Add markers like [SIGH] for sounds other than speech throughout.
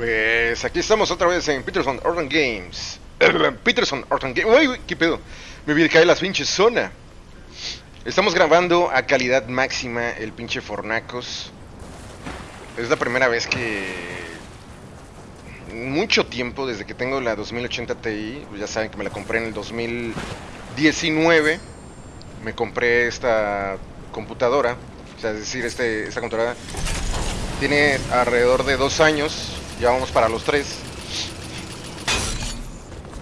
Pues aquí estamos otra vez en Peterson Orton Games. [CLEARS THROAT] Peterson Orton Games. Uy, qué pedo. Me vi caer las pinches zona. Estamos grabando a calidad máxima el pinche Fornacos. Es la primera vez que. Mucho tiempo desde que tengo la 2080 Ti. Ya saben que me la compré en el 2019. Me compré esta computadora. O sea, es decir, este, esta computadora tiene alrededor de dos años ya vamos para los tres.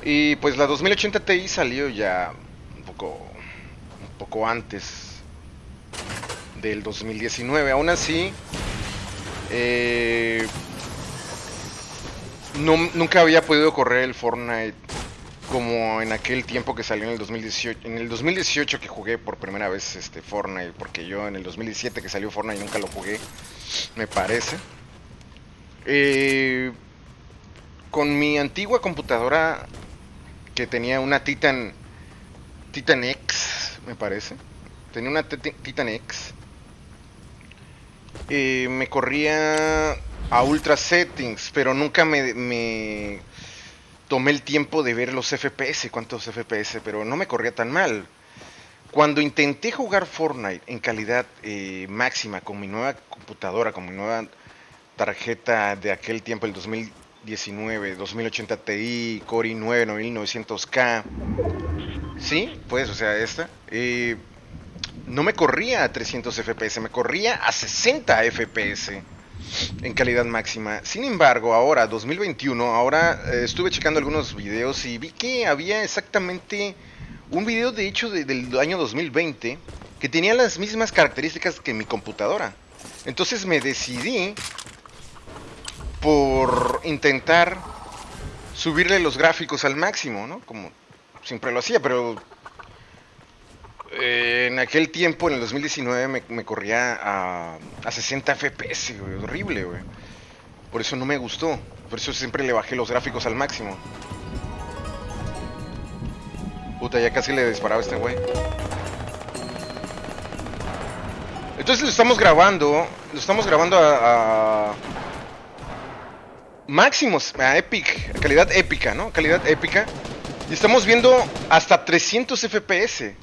Y pues la 2080 Ti salió ya un poco, un poco antes del 2019. Aún así, eh, nunca había podido correr el Fortnite como en aquel tiempo que salió en el 2018. En el 2018 que jugué por primera vez este Fortnite, porque yo en el 2017 que salió Fortnite nunca lo jugué, me parece. Eh, con mi antigua computadora que tenía una Titan Titan X, me parece. Tenía una Titan X. Eh, me corría a ultra settings, pero nunca me, tomé el tiempo de ver los FPS, cuántos FPS, pero no me corría tan mal. Cuando intenté jugar Fortnite en calidad eh, máxima con mi nueva computadora, con mi nueva tarjeta de aquel tiempo, el 2019, 2080 Ti, Core i9 9900K. Sí, pues, o sea, esta. No me corría a 300 FPS, me corría a 60 FPS en calidad máxima. Sin embargo, ahora, 2021, ahora eh, estuve checando algunos videos y vi que había exactamente un video, de hecho, del año 2020 que tenía las mismas características que mi computadora. Entonces me decidí por intentar subirle los gráficos al máximo, ¿no? Como siempre lo hacía, pero eh, en aquel tiempo, en el 2019, me, corría a, a, 60 FPS, horrible, güey. Por eso no me gustó, por eso siempre le bajé los gráficos al máximo. Puta, ya casi le disparaba a este güey. Entonces lo estamos grabando, lo estamos grabando a máximos, a Epic, calidad épica, ¿no? Calidad épica. Y estamos viendo hasta 300 FPS.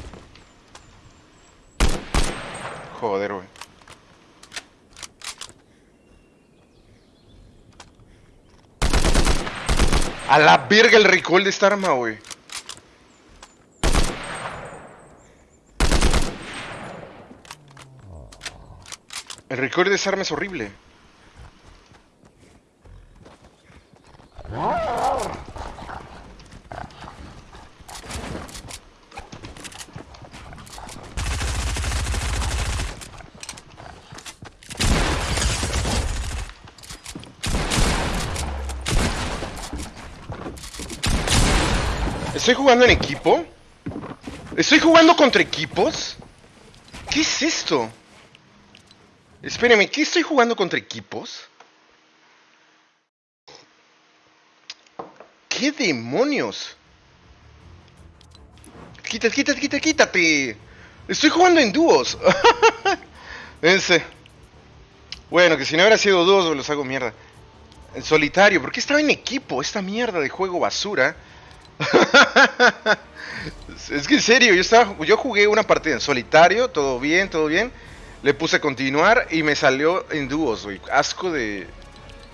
Joder, güey. A la verga el recall de esta arma, güey. El recall de esa arma es horrible. ¿Estoy jugando en equipo? ¿Estoy jugando contra equipos? ¿Qué es esto? Espéreme, ¿qué estoy jugando contra equipos? ¿Qué demonios? Quítate, quítate, quítate, quítate. Estoy jugando en dúos. [LAUGHS] Ese. Bueno, que si no hubiera sido dúos, los hago mierda. En solitario, ¿por qué estaba en equipo? Esta mierda de juego basura. [LAUGHS] es que en serio, yo estaba, yo jugué una partida en solitario, todo bien, todo bien. Le puse a continuar y me salió en dúos, güey. Asco de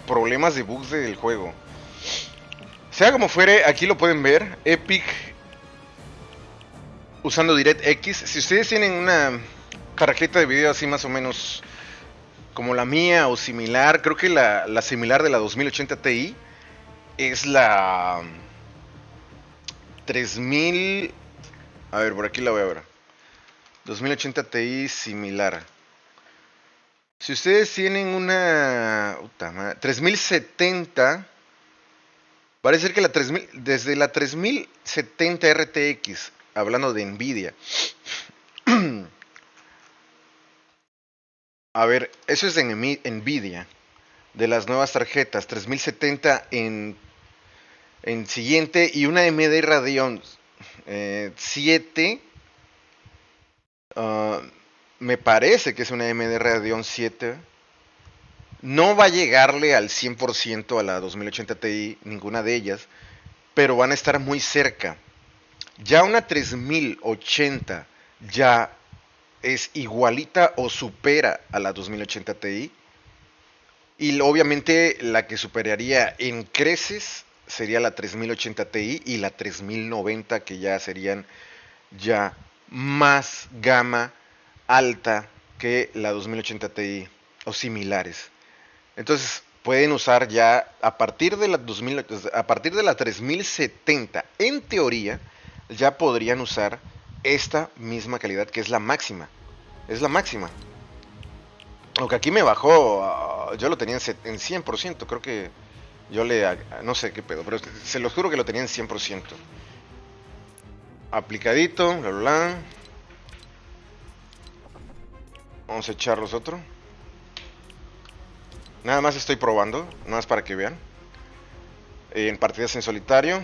problemas de bugs del juego. Sea como fuere, aquí lo pueden ver. Epic usando DirectX. Si ustedes tienen una tarjeta de video así más o menos como la mía o similar, creo que la, similar de la 2080 Ti es la 3000... A ver, por aquí la voy a ver. 2080 Ti similar. Si ustedes tienen una... 3070 Parece ser que la 3000, desde la 3070 RTX, hablando de Nvidia. [CLEARS THROAT] A ver, eso es de Nvidia, de las nuevas tarjetas, 3070 en, en siguiente y una AMD Radeon 7. Eh, ah, me parece que es una AMD Radeon 7. No va a llegarle al 100% a la 2080 Ti, ninguna de ellas, pero van a estar muy cerca. Ya una 3080 ya es igualita o supera a la 2080 Ti. Y obviamente la que superaría en creces sería la 3080 Ti y la 3090 que ya serían ya más gama alta que la 2080 Ti o similares. Entonces pueden usar ya a partir de la 2000, a partir de la 3070 en teoría ya podrían usar esta misma calidad que es la máxima. Es la máxima. Aunque aquí me bajó, ah, yo lo tenía en 100%, creo que yo le, no sé qué pedo, pero se lo juro que lo tenía en 100%. Aplicadito, bla, bla, Vamos a echarlos otro. Nada más estoy probando, nada más para que vean. En partidas en solitario.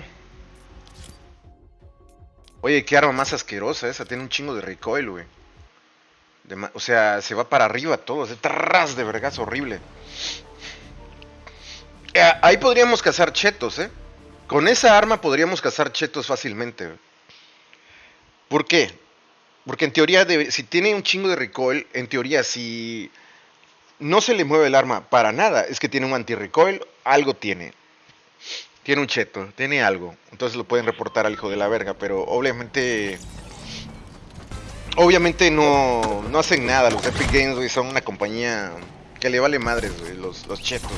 Oye, qué arma más asquerosa esa. Tiene un chingo de recoil, güey. o sea, se va para arriba todo. Es tras de vergas horrible. Eh, ahí podríamos cazar chetos, ¿eh? Con esa arma podríamos cazar chetos fácilmente. ¿Por qué? Porque en teoría, si tiene un chingo de recoil, en teoría, si no se le mueve el arma para nada, es que tiene un anti-recoil, algo tiene. Tiene un cheto, tiene algo. Entonces lo pueden reportar al hijo de la verga, pero obviamente... Obviamente no, no hacen nada. Los Epic Games, son una compañía que le vale madres, los, los chetos,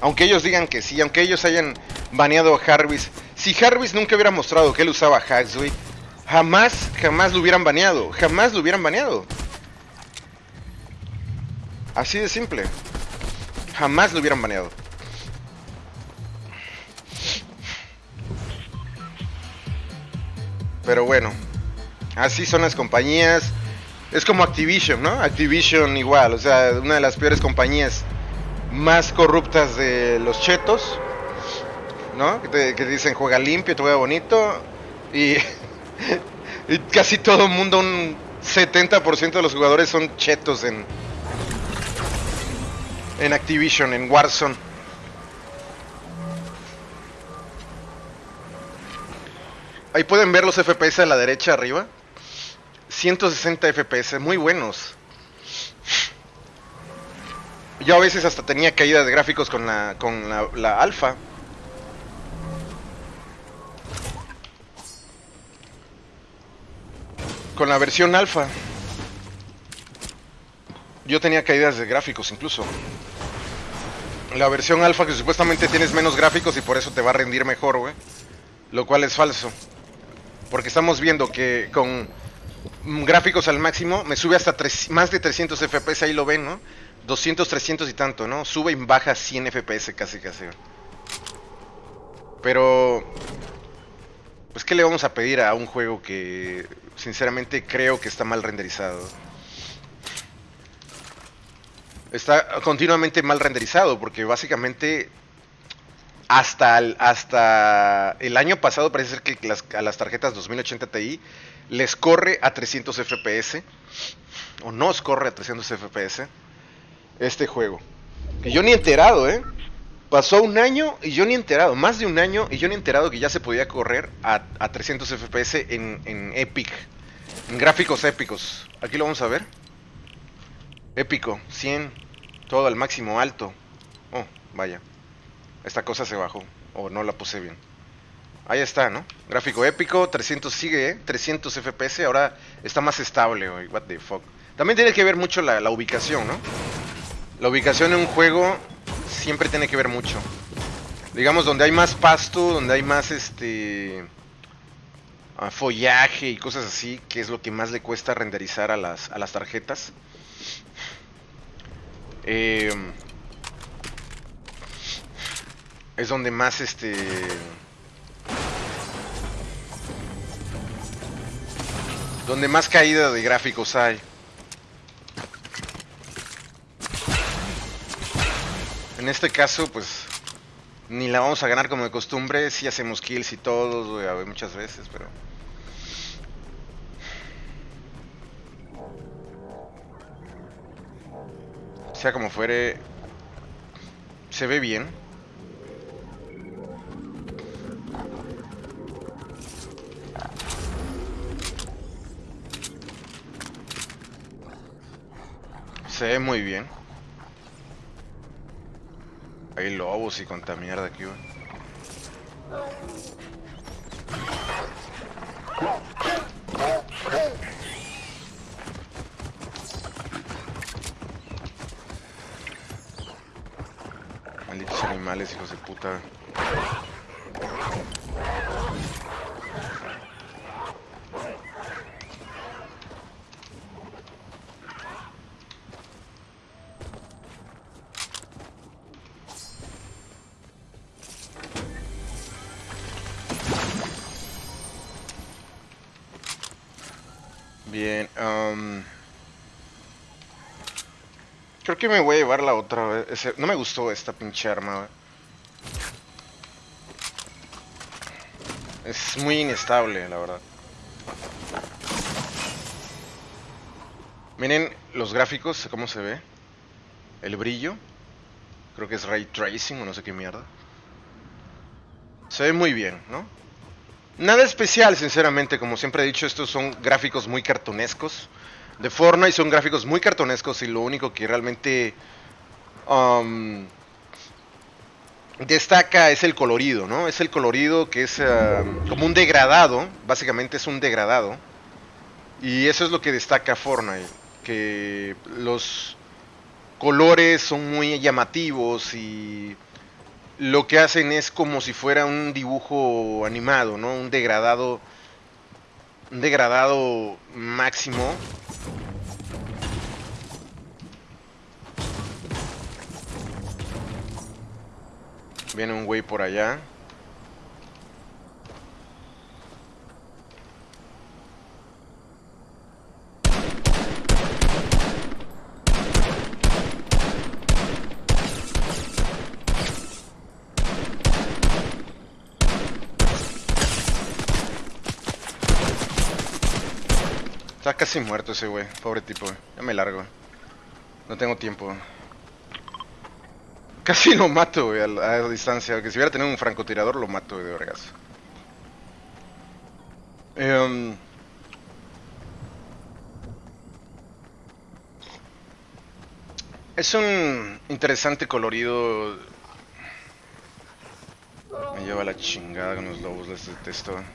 Aunque ellos digan que sí, aunque ellos hayan baneado a Jarvis. Si Jarvis nunca hubiera mostrado que él usaba hacks, jamás, jamás lo hubieran baneado. Jamás lo hubieran baneado. Así de simple. Jamás lo hubieran baneado. Pero bueno, así son las compañías. Es como Activision, ¿no? Activision igual, o sea, una de las peores compañías más corruptas de los chetos, ¿no? Que, dicen juega limpio, juega bonito y, [LAUGHS] y casi todo el mundo, un 70% de los jugadores son chetos en, en Activision, en Warzone. Ahí pueden ver los FPS a la derecha arriba. 160 FPS, muy buenos. Yo a veces hasta tenía caída de gráficos con la, con la, la alfa. Con la versión alfa. Yo tenía caídas de gráficos incluso. La versión alfa que supuestamente tienes menos gráficos y por eso te va a rendir mejor, güey. Lo cual es falso. Porque estamos viendo que con gráficos al máximo me sube hasta más de 300 FPS, ahí lo ven, ¿no? 200, 300 y tanto, ¿no? Sube y baja 100 FPS casi casi. Pero... Pues ¿qué le vamos a pedir a un juego que sinceramente creo que está mal renderizado? Está continuamente mal renderizado porque básicamente hasta el, año pasado parece ser que a las tarjetas 2080 Ti les corre a 300 FPS o nos corre a 300 FPS este juego. Que yo ni enterado, ¿eh? Pasó un año y yo ni enterado, más de un año y yo ni enterado que ya se podía correr a, 300 FPS en, Epic, en gráficos épicos. Aquí lo vamos a ver. Épico, 100, todo al máximo alto. Oh, vaya. Esta cosa se bajó, o no la puse bien. Ahí está, ¿no? Gráfico épico, 300 sigue, ¿eh? 300 FPS, ahora está más estable, hoy. what the fuck. También tiene que ver mucho la ubicación, ¿no? La ubicación en un juego siempre tiene que ver mucho. Digamos, donde hay más pasto, donde hay más este ah, follaje y cosas así, que es lo que más le cuesta renderizar a las, a las tarjetas. Eh, es donde más este... Donde más caída de gráficos hay. En este caso, pues... Ni la vamos a ganar como de costumbre. Si hacemos kills y todos, muchas veces, pero... Sea como fuere, Se ve bien. Se ve muy bien. Hay lobos y cuanta mierda aquí, güey. Malditos animales, hijos de puta. Que me voy a llevar la otra. Ese- No me gustó esta pinche arma. Es muy inestable, la verdad. Miren los gráficos, cómo se ve. El brillo. Creo que es ray tracing o no sé qué mierda. Se ve muy bien, ¿no? Nada especial, sinceramente, como siempre he dicho, estos son gráficos muy cartonescos. De Fortnite son gráficos muy cartonescos y lo único que realmente um, destaca es el colorido, ¿no? Es el colorido que es ah, como un degradado, básicamente es un degradado. Y eso es lo que destaca Fortnite, que los colores son muy llamativos y lo que hacen es como si fuera un dibujo animado, ¿no? Un degradado. Un degradado máximo. Viene un güey por allá. Está casi muerto ese güey, pobre tipo. Ya me largo. No tengo tiempo. Casi lo mato, a, la- distancia. Que si hubiera tenido un francotirador, lo mato, de vergas. Em, es un interesante colorido. Me lleva la chingada con los lobos, les detesto. Es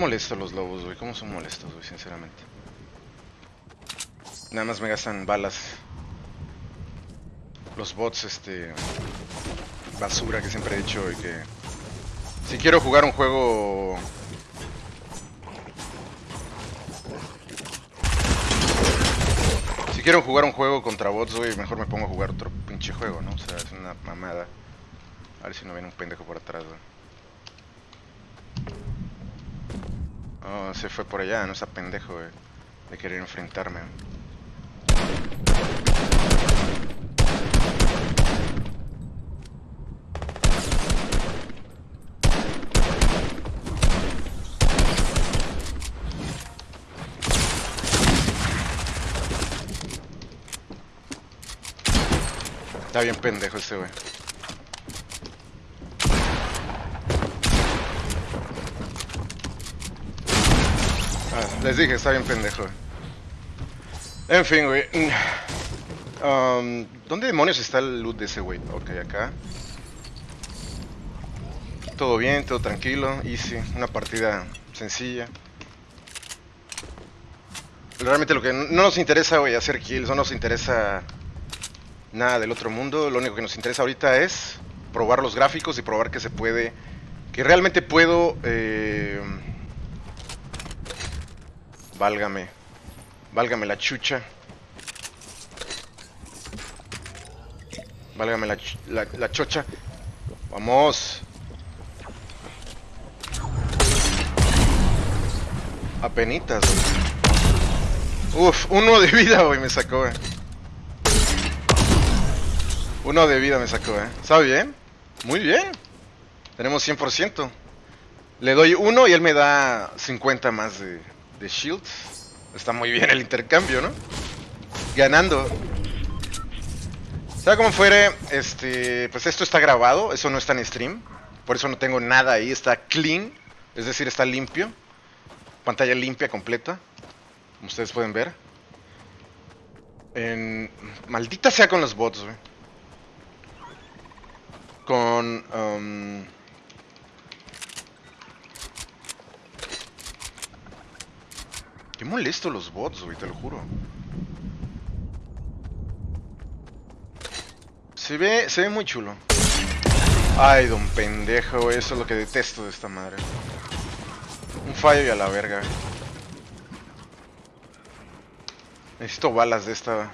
molesto los lobos, güey. ¿Cómo son molestos, güey? Sinceramente. Nada más me gastan balas. Los bots, este... Basura que siempre he dicho y que... Si quiero jugar un juego... Si quiero jugar un juego contra bots, güey, mejor me pongo a jugar otro pinche juego, ¿no? O sea, es una mamada. A ver si no viene un pendejo por atrás, güey. Oh, se fue por allá, no está pendejo de, de querer enfrentarme. Está bien pendejo este güey. Ah, les dije, está bien pendejo. En fin, güey. Um, ¿Dónde demonios está el loot de ese güey? Ok, acá. Todo bien, todo tranquilo, easy. Una partida sencilla. Realmente lo que no nos interesa, güey, hacer kills, no nos interesa nada del otro mundo. Lo único que nos interesa ahorita es probar los gráficos y probar que se puede, que realmente puedo, eh, válgame, válgame la chucha, válgame la, la, chocha, vamos. Apenitas. Uf, uno de vida, güey, me sacó. Uno de vida me sacó, eh. ¿Sabe bien? Muy bien. Tenemos 100%. Le doy uno y él me da 50 más de, de shields. Está muy bien el intercambio, ¿no? Ganando. Sea como fuere, este, pues esto está grabado, eso no está en stream. Por eso no tengo nada ahí, está clean, es decir, está limpio. Pantalla limpia completa, como ustedes pueden ver. En... Maldita sea con los bots, güey. Con... Um... Qué molesto los bots, güey, te lo juro. Se ve, se ve muy chulo. Ay, don pendejo, eso es lo que detesto de esta madre. Un fallo y a la verga. Necesito balas de esta.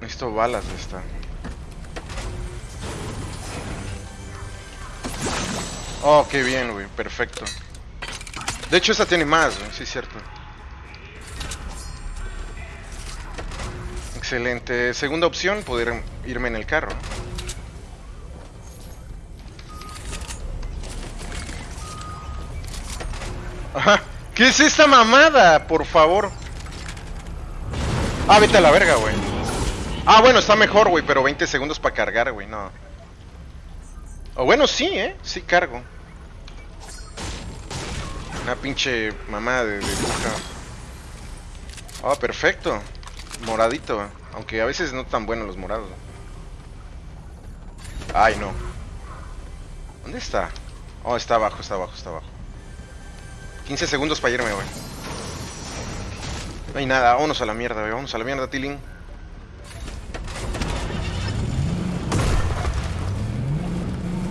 Necesito balas de esta. Oh, qué bien, güey. Perfecto. De hecho, esta tiene más, güey. Sí, cierto. Excelente. Segunda opción, poder irme en el carro. Ajá. ¿Qué es esta mamada? Por favor. Ah, vete a la verga, güey. Ah, bueno, está mejor, güey, pero 20 segundos para cargar, güey, no. O bueno, sí, ¿eh? Sí cargo. Una pinche mamada de, de Ah, perfecto. Moradito. Aunque a veces no tan buenos los morados. Ay, no. ¿Dónde está? Oh, está abajo, está abajo, está abajo. 15 segundos para irme, güey. No hay nada, vámonos a la mierda, güey. Vámonos a la mierda, Tilling.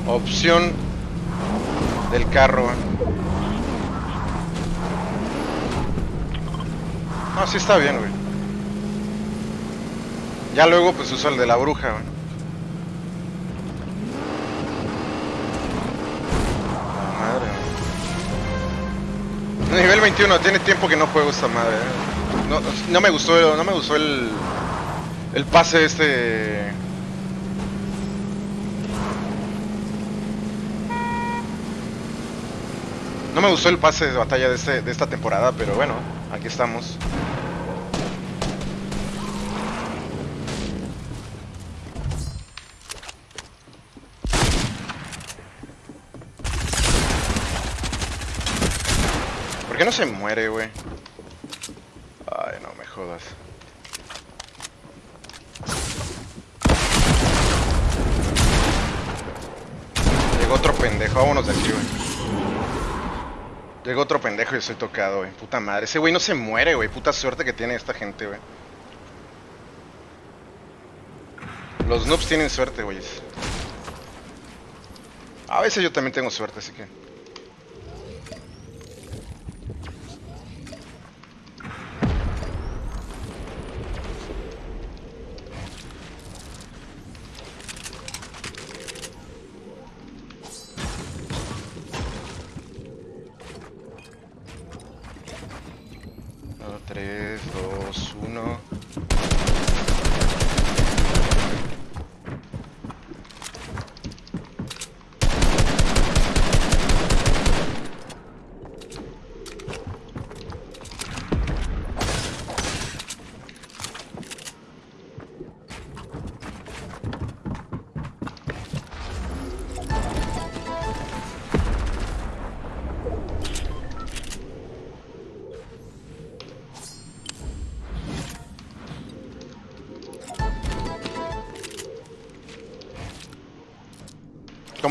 Opción del carro, güey. No, sí está bien, güey. Ya luego pues uso el de la bruja, güey. madre, güey. Nivel 21, tiene tiempo que no juego esta madre. eh. No, no me gustó, no me gustó el el pase este No me gustó el pase de batalla de, este, de esta temporada, pero bueno, aquí estamos. Qué no se muere, güey? Ay, no me jodas. Llegó otro pendejo, vámonos de aquí, güey. Llegó otro pendejo y estoy tocado, güey. Puta madre. Ese güey no se muere, güey. Puta suerte que tiene esta gente, güey. Los noobs tienen suerte, güey. A veces yo también tengo suerte, así que...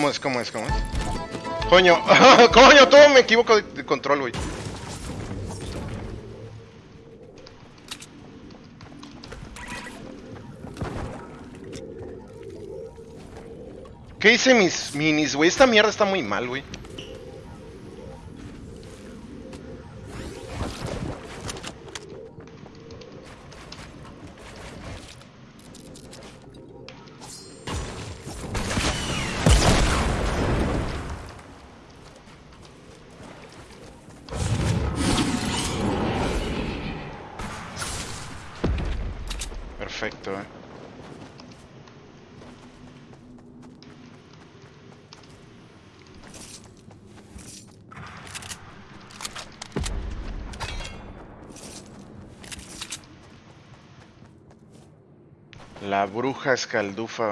¿Cómo es? ¿Cómo es? ¿Cómo es? Coño, [LAUGHS] coño, todo me equivoco de, control, güey. ¿Qué hice mis minis, güey? Esta mierda está muy mal, güey. La bruja escaldufa.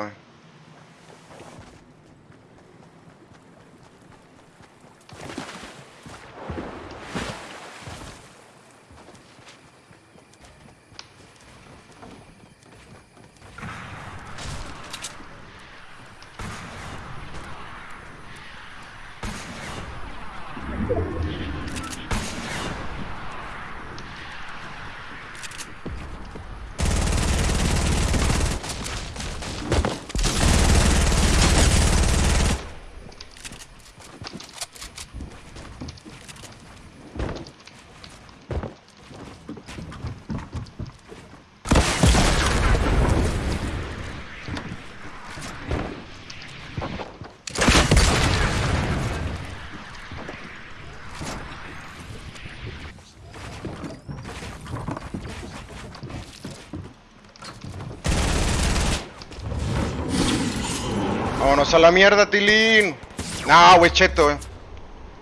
A la mierda, Tilín. No, güey, cheto, güey.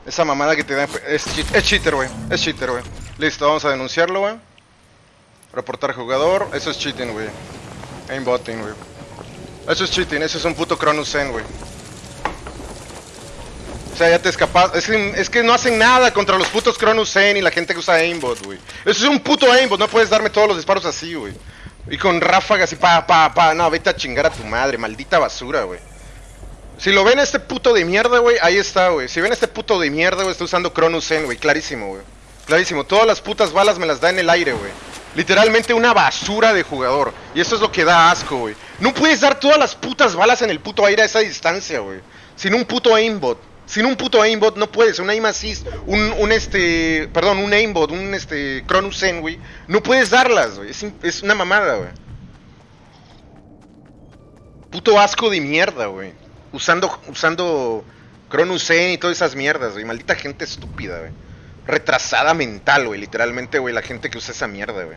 Esa mamada que te da... Es, cheat- es cheater, güey. Es cheater, güey. Listo, vamos a denunciarlo, güey. Reportar jugador. Eso es cheating, güey. Aimbotting, güey. Eso es cheating. Eso es un puto Cronus Zen, güey. O sea, ya te escapas. Es que, es que no hacen nada contra los putos Cronus Zen y la gente que usa aimbot, güey. Eso es un puto aimbot. No puedes darme todos los disparos así, güey. Y con ráfagas y pa, pa, pa. No, vete a chingar a tu madre. Maldita basura, güey. Si lo ven este puto de mierda, güey, ahí está, güey. Si ven este puto de mierda, güey, está usando Cronus Zen, güey. Clarísimo, güey. Clarísimo. Todas las putas balas me las da en el aire, güey. Literalmente una basura de jugador. Y eso es lo que da asco, güey. No puedes dar todas las putas balas en el puto aire a esa distancia, güey. Sin un puto aimbot. Sin un puto aimbot no puedes. Un aim assist, un, un este... Perdón, un aimbot, un este... Cronus Zen, güey. No puedes darlas, güey. Es, es una mamada, güey. Puto asco de mierda, güey. Usando, usando Cronus y todas esas mierdas, güey. Maldita gente estúpida, güey. Retrasada mental, güey. Literalmente, güey, la gente que usa esa mierda, güey.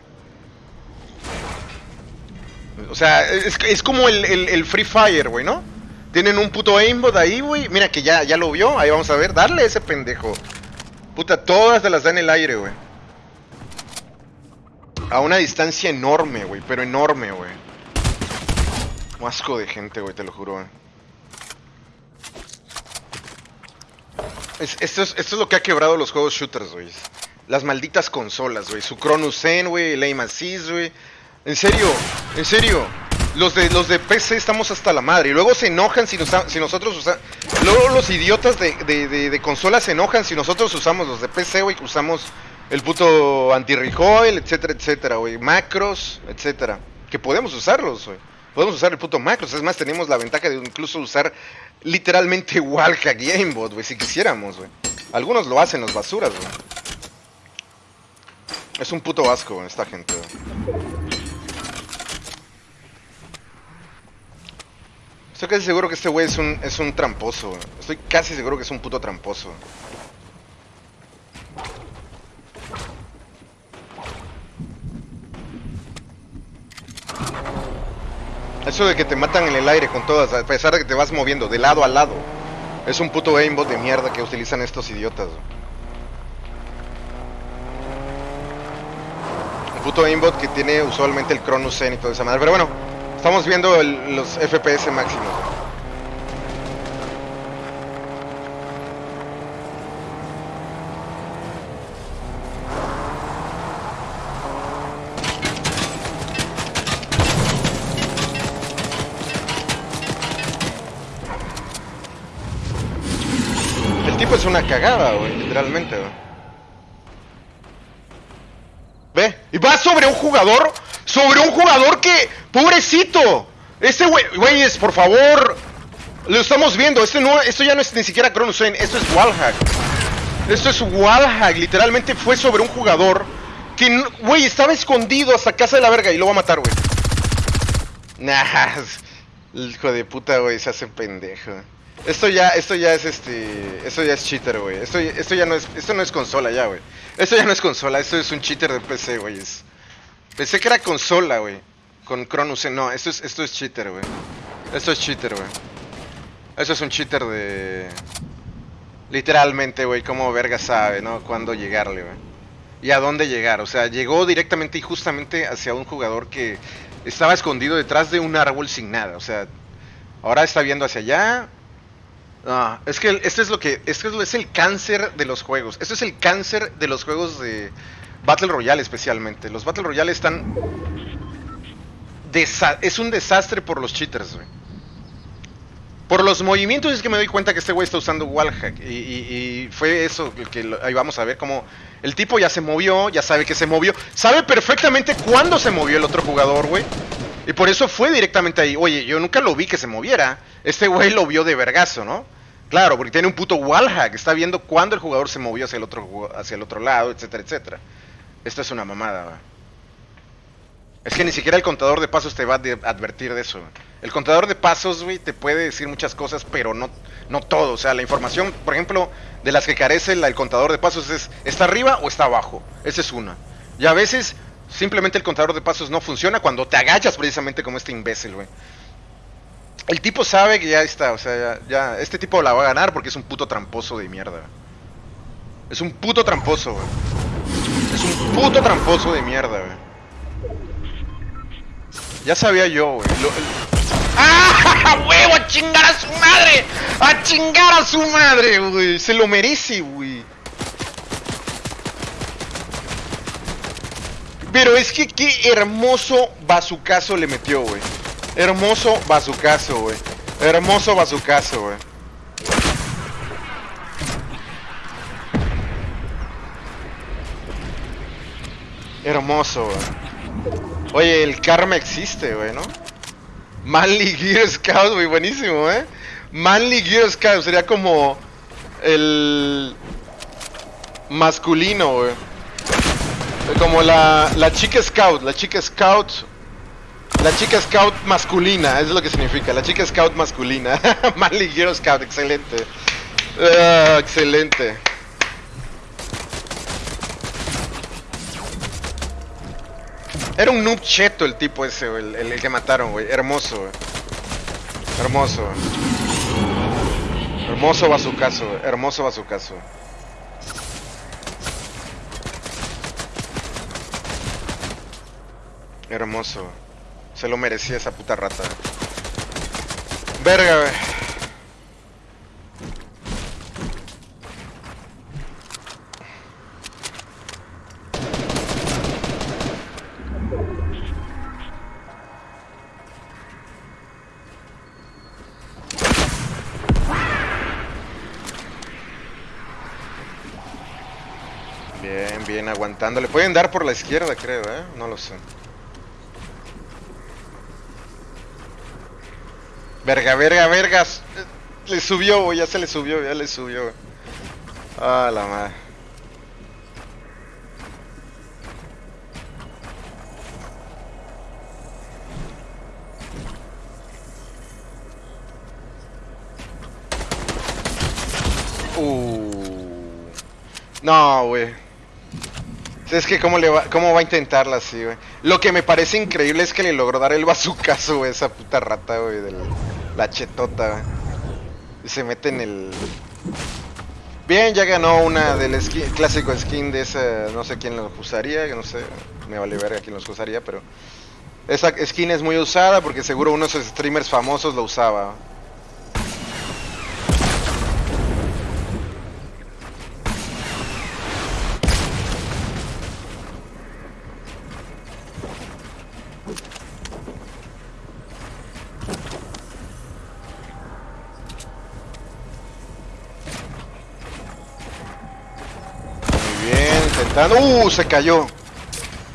O sea, es, es como el, el- el Free Fire, güey, ¿no? Tienen un puto aimbot ahí, güey. Mira que ya, ya lo vio. Ahí vamos a ver. Darle a ese pendejo. Puta, todas te las da en el aire, güey. A una distancia enorme, güey. Pero enorme, güey. Un asco de gente, güey, te lo juro, güey. Es- esto, es, esto es lo que ha quebrado los juegos shooters, güey. Las malditas consolas, güey. Su Cronus Zen, güey. El Aim Assist, güey. En serio, en serio. Los de, los de PC estamos hasta la madre. Y luego se enojan si, nos, nosotros usamos... Luego los idiotas de, de, de, consolas se enojan si nosotros usamos los de PC, güey. Usamos el puto anti-recoil, etcétera, etcétera, güey. Macros, etcétera. Que podemos usarlos, güey. Podemos usar el puto macros. Es más, tenemos la ventaja de incluso usar literalmente Wallhack y aimbot, güey, si quisiéramos, güey. Algunos lo hacen, los basuras, güey. Es un puto asco, esta gente, güey. Estoy casi seguro que este güey es un, es un tramposo, güey. Estoy casi seguro que es un puto tramposo. Eso de que te matan en el aire con todas, a pesar de que te vas moviendo de lado a lado. Es un puto aimbot de mierda que utilizan estos idiotas. Un puto aimbot que tiene usualmente el Cronus Zen y toda esa madre. Pero bueno, estamos viendo los FPS máximos. Tipo es una cagada, güey, literalmente, güey. Ve, y va sobre un jugador, sobre un jugador que, pobrecito, este güey, güeyes, por favor, lo estamos viendo, este no, esto ya no es ni siquiera Cronus esto es Wallhack. Esto es Wallhack, literalmente fue sobre un jugador que, güey, estaba escondido hasta casa de la verga y lo va a matar, güey. Nah, [LAUGHS] hijo de puta, güey, se hace pendejo. Esto ya, esto ya es este, esto ya es cheater, güey. Esto, esto ya no es, esto no es consola ya, güey. Esto ya no es consola, esto es un cheater de PC, güey. Pensé que era consola, güey. Con Cronus, no, esto es, esto es cheater, güey. Esto es cheater, güey. Eso es un cheater de... Literalmente, güey, como verga sabe, ¿no? Cuándo llegarle, güey. Y a dónde llegar. O sea, llegó directamente y justamente hacia un jugador que estaba escondido detrás de un árbol sin nada. O sea, ahora está viendo hacia allá. Ah, es que esto es lo que. Es el cáncer de los juegos. Esto es el cáncer de los juegos de Battle Royale, especialmente. Los Battle Royale están. es un desastre por los cheaters, güey. Por los movimientos es que me doy cuenta que este güey está usando wallhack. Y, fue eso que ahí vamos a ver cómo el tipo ya se movió, ya sabe que se movió. Sabe perfectamente cuándo se movió el otro jugador, güey. Y por eso fue directamente ahí. Oye, yo nunca lo vi que se moviera. Este güey lo vio de vergazo, ¿no? Claro, porque tiene un puto wallhack. Está viendo cuándo el jugador se movió hacia el otro, hacia el otro lado, etcétera, etcétera. Esto es una mamada, güey. Es que ni siquiera el contador de pasos te va a advertir de eso. El contador de pasos, güey, te puede decir muchas cosas, pero no, no todo. O sea, la información, por ejemplo, de las que carece el, contador de pasos es, ¿está arriba o está abajo? Esa es una. Y a veces, simplemente el contador de pasos no funciona cuando te agachas precisamente como este imbécil, güey. El tipo sabe que ya está, o sea, ya, ya, este tipo la va a ganar porque es un puto tramposo de mierda. Es un puto tramposo, güey. Es un puto tramposo de mierda, güey. Ya sabía yo, güey. ¡Ah! [LAUGHS] ¡Huevo! ¡A chingar a su madre! ¡A chingar a su madre, güey! Se lo merece, güey. Pero es que qué hermoso bazucazo le metió, güey. Hermoso bazucazo, güey. Hermoso bazucazo, güey. Hermoso, güey. Oye, el karma existe, güey, ¿no? Manly Gear Scout, güey, buenísimo, ¿eh? Manly Gear Scout sería como el masculino, güey. Como la, la chica scout, la chica scout. La chica scout masculina, eso es lo que significa, la chica scout masculina. [LAUGHS] Manly Gear Scout, excelente. Uh, excelente. Era un noob cheto el tipo ese, el, que mataron, güey. Hermoso, güey. Hermoso. Hermoso bazucazo, güey. Hermoso bazucazo. Hermoso. Se lo merecía esa puta rata. Verga, güey. bien, aguantando. Le pueden dar por la izquierda, creo, ¿eh? No lo sé. Verga, verga, vergas. Le subió, ya se le subió, ya le subió. Ah, la madre. Uh. No, güey. Es que cómo, le va, cómo va a intentarla así, güey. Lo que me parece increíble es que le logró dar el bazucazo, güey, esa puta rata, güey, de la, chetota. Y se mete en el... Bien, ya ganó una del clásico skin de esa, no sé quién lo usaría, no sé, me vale ver quién los usaría, pero... Esa skin es muy usada porque seguro uno de esos streamers famosos lo usaba. Uh, se cayó.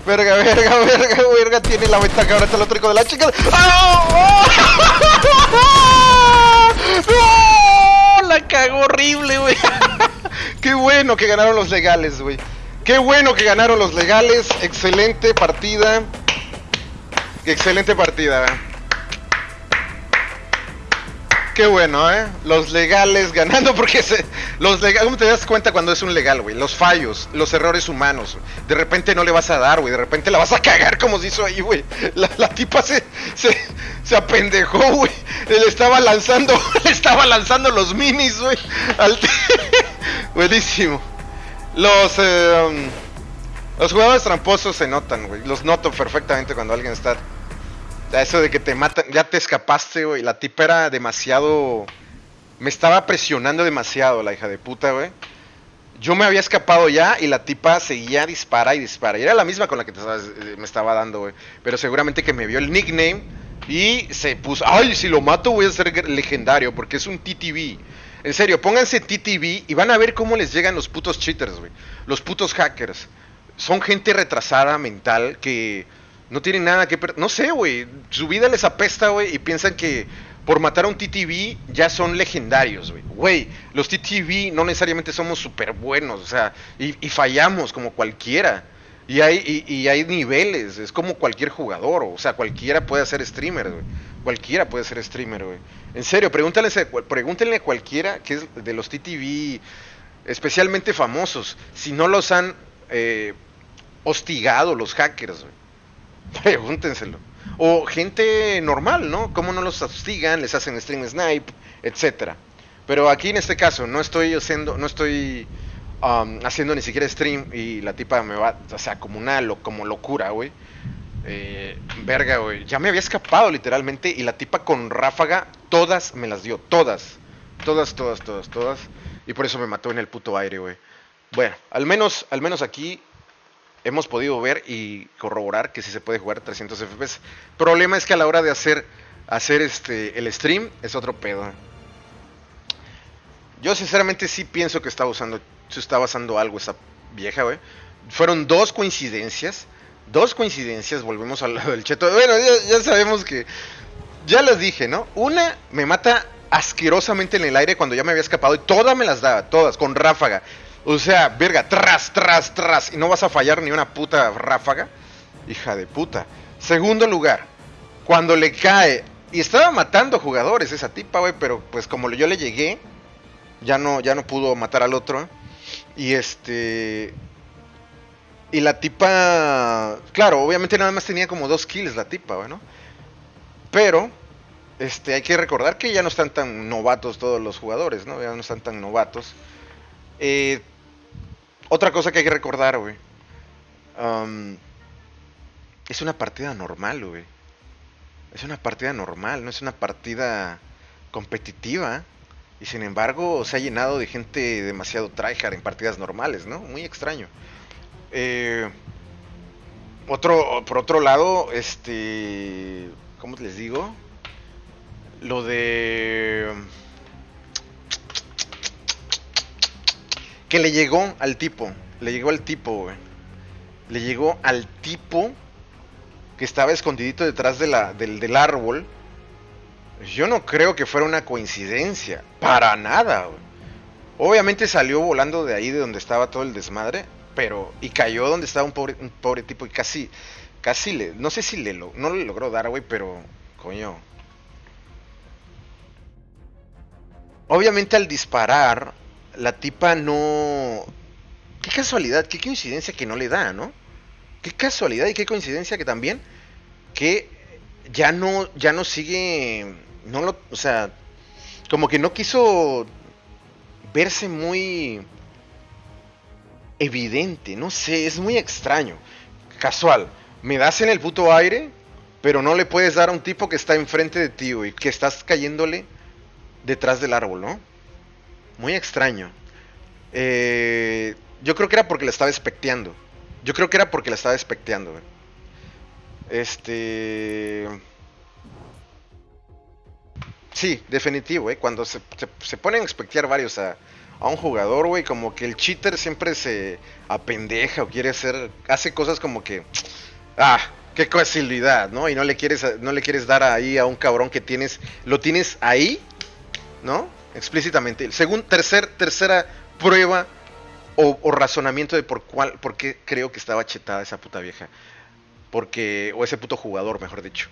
Verga, verga, [LAUGHS] verga, verga. Tiene la ventaja ahora está el otro de la chica. ¡Ah! [LAUGHS] La cagó horrible, güey. [LAUGHS] Qué bueno que ganaron los legales, güey. Qué bueno que ganaron los legales. Excelente partida. Excelente partida, Qué bueno, ¿eh? Los legales ganando porque se, los ¿cómo te das cuenta cuando es un legal, güey? Los fallos, los errores humanos. De repente no le vas a dar, güey. De repente la vas a cagar como se hizo ahí, güey. La, tipa se, se, se apendejó, güey. Le estaba lanzando, [LAUGHS] le estaba lanzando los minis, güey. [LAUGHS] Buenísimo. Los, um, los jugadores tramposos se notan, güey. Los noto perfectamente cuando alguien está Eso de que te matan, ya te escapaste, güey. La tipa era demasiado. Me estaba presionando demasiado, la hija de puta, güey. Yo me había escapado ya y la tipa seguía dispara y dispara. Y era la misma con la que eh, me estaba dando, güey. Pero seguramente que me vio el nickname y se puso. Ay, si lo mato voy a ser legendario porque es un TTV. En serio, pónganse TTV y van a ver cómo les llegan los putos cheaters, güey. Los putos hackers. Son gente retrasada mental que no tienen nada que... No sé, güey. Su vida les apesta, güey, y piensan que por matar a un TTV ya son legendarios, güey. Güey, los TTV no necesariamente somos súper buenos, o sea, y, fallamos como cualquiera. Y hay, y, hay niveles, es como cualquier jugador, o sea, cualquiera puede ser streamer, güey. Cualquiera puede ser streamer, güey. En serio, pregúntenle, pregúntenle a cualquiera que es de los TTV especialmente famosos, si no los han eh, hostigado los hackers, güey. [LAUGHS] Pregúntenselo. O gente normal, ¿no? ¿Cómo no los hostigan, les hacen stream snipe, etcétera? Pero aquí en este caso no estoy haciendo, no estoy um, haciendo ni siquiera stream y la tipa me va, o sea, como una como locura, güey. Eh, verga, güey. Ya me había escapado literalmente y la tipa con ráfaga todas me las dio, todas. Todas, todas, todas, todas. Y por eso me mató en el puto aire, güey. Bueno, al menos, al menos aquí hemos podido ver y corroborar que sí se puede jugar 300 FPS. Problema es que a la hora de hacer, hacer este, el stream es otro pedo. Yo sinceramente sí pienso que está usando, se está basando algo esa vieja, güey. Fueron dos coincidencias. Dos coincidencias, volvemos al lado del cheto. Bueno, ya, ya sabemos que. Ya les dije, ¿no? Una me mata asquerosamente en el aire cuando ya me había escapado y todas me las daba, todas, con ráfaga. O sea, verga, tras, tras, tras. Y no vas a fallar ni una puta ráfaga. Hija de puta. Segundo lugar, cuando le cae. Y estaba matando jugadores esa tipa, güey. Pero pues como yo le llegué, ya no, ya no pudo matar al otro. Y este. Y la tipa. Claro, obviamente nada más tenía como dos kills la tipa, güey, ¿no? Pero. Este, hay que recordar que ya no están tan novatos todos los jugadores, ¿no? Ya no están tan novatos. Eh, otra cosa que hay que recordar, güey. es una partida normal, güey. Es una partida normal, no es una partida competitiva. Y sin embargo, se ha llenado de gente demasiado tryhard en partidas normales, ¿no? Muy extraño. Eh, otro, por otro lado, este. ¿Cómo les digo? Lo de. Le llegó al tipo. Le llegó al tipo. Le llegó al tipo que estaba escondidito detrás de la, del, del árbol. Yo no creo que fuera una coincidencia. Para nada. Obviamente salió volando de ahí de donde estaba todo el desmadre. Pero. Y cayó donde estaba un pobre, un pobre tipo. Y casi. Casi le. No sé si le no le logró dar, güey. Pero. Coño. Obviamente al disparar la tipa no... Qué casualidad, qué coincidencia que no le da, ¿no? Qué casualidad y qué coincidencia que también que ya no ya no sigue no lo, o sea, como que no quiso verse muy evidente, no sé, es muy extraño. Casual, me das en el puto aire, pero no le puedes dar a un tipo que está enfrente de ti, y que estás cayéndole detrás del árbol, ¿no? Muy extraño. Eh, yo creo que era porque la estaba especteando. Yo creo que era porque la estaba especteando. Este... Sí, definitivo, ¿eh? Cuando se, ponen a expectear varios a, un jugador, güey, como que el cheater siempre se apendeja o quiere hacer, hace cosas como que, ah, qué facilidad, ¿no? Y no le quieres, no le quieres dar ahí a un cabrón que tienes, lo tienes ahí, ¿no? Explícitamente. Según tercer, tercera prueba o, razonamiento de por cuál, por qué creo que estaba chetada esa puta vieja. Porque, o ese puto jugador, mejor dicho.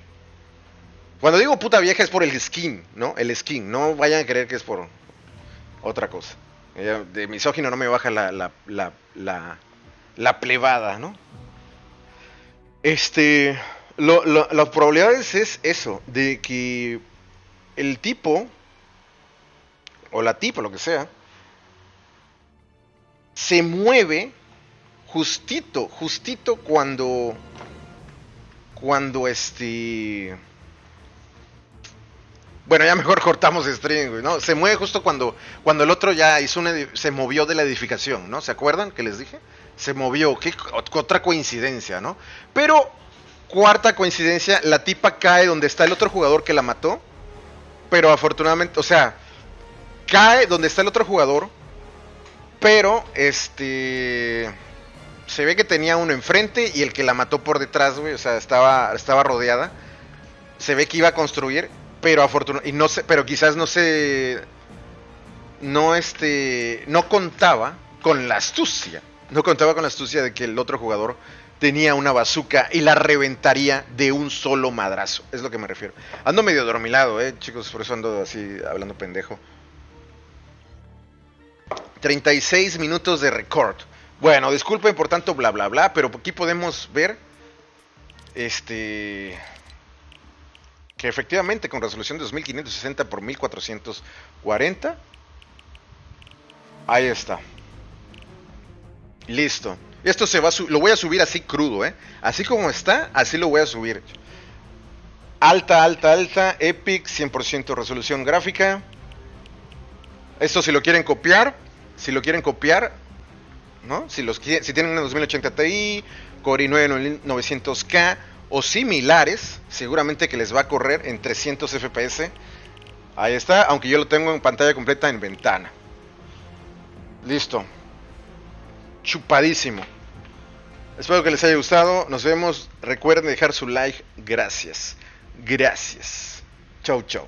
Cuando digo puta vieja es por el skin, ¿no? El skin. No vayan a creer que es por otra cosa. De misógino no me baja la, la, la, la, la plebada, ¿no? Este. Las probabilidades es eso, de que el tipo o la tipa, lo que sea, se mueve justito, justito cuando cuando este... Bueno, ya mejor [LAUGHS] cortamos güey, ¿no? Se mueve justo cuando, cuando el otro ya hizo una... Se movió de la edificación, ¿no? ¿Se acuerdan que les dije? Se movió, qué otra coincidencia, ¿no? Pero, cuarta coincidencia, la tipa cae donde está el otro jugador que la mató. Pero afortunadamente, o sea, cae donde está el otro jugador. Pero, este... Se ve que tenía uno enfrente y el que la mató por detrás, güey, o sea, estaba, estaba rodeada. Se ve que iba a construir pero afortunadamente, no pero quizás no se, no este, no contaba con la astucia, no contaba con la astucia de que el otro jugador tenía una bazuca y la reventaría de un solo madrazo, es lo que me refiero. Ando medio dormilado, eh, chicos, por eso ando así hablando pendejo. 36 minutos de record. Bueno, disculpen por tanto bla bla bla, pero aquí podemos ver este que efectivamente con resolución de 2560 por 1440. Ahí está. Listo. Esto se va a lo voy a subir así crudo, ¿eh? Así como está, así lo voy a subir. Alta, alta, alta, Epic, 100% resolución gráfica. Esto si lo quieren copiar, si lo quieren copiar, ¿no? Si, los, si tienen una 2080 Ti, Core i9 900K, o similares, seguramente que les va a correr en 300 FPS. Ahí está, aunque yo lo tengo en pantalla completa en ventana. Listo. Chupadísimo. Espero que les haya gustado. Nos vemos. Recuerden dejar su like. Gracias. Gracias. Chau, chau.